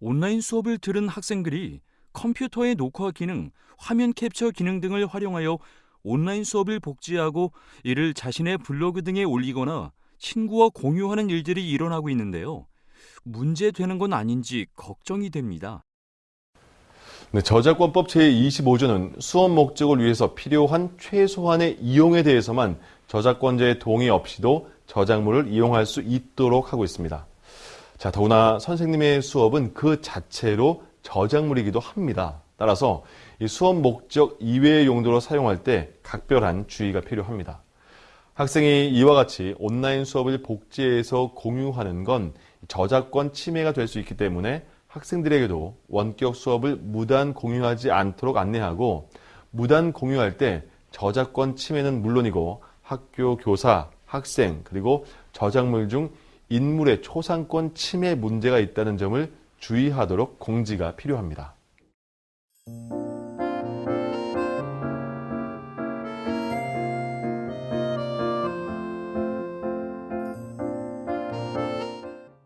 온라인 수업을 들은 학생들이 컴퓨터의 녹화 기능, 화면 캡처 기능 등을 활용하여 온라인 수업을 복제하고 이를 자신의 블로그 등에 올리거나 친구와 공유하는 일들이 일어나고 있는데요. 문제되는 건 아닌지 걱정이 됩니다. 네, 저작권법 제25조는 수업 목적을 위해서 필요한 최소한의 이용에 대해서만 저작권자의 동의 없이도 저작물을 이용할 수 있도록 하고 있습니다. 자, 더구나 선생님의 수업은 그 자체로 저작물이기도 합니다. 따라서 이 수업 목적 이외의 용도로 사용할 때 각별한 주의가 필요합니다. 학생이 이와 같이 온라인 수업을 복제해서 공유하는 건 저작권 침해가 될 수 있기 때문에 학생들에게도 원격 수업을 무단 공유하지 않도록 안내하고 무단 공유할 때 저작권 침해는 물론이고 학교 교사, 학생 그리고 저작물 중 인물의 초상권 침해 문제가 있다는 점을 주의하도록 공지가 필요합니다.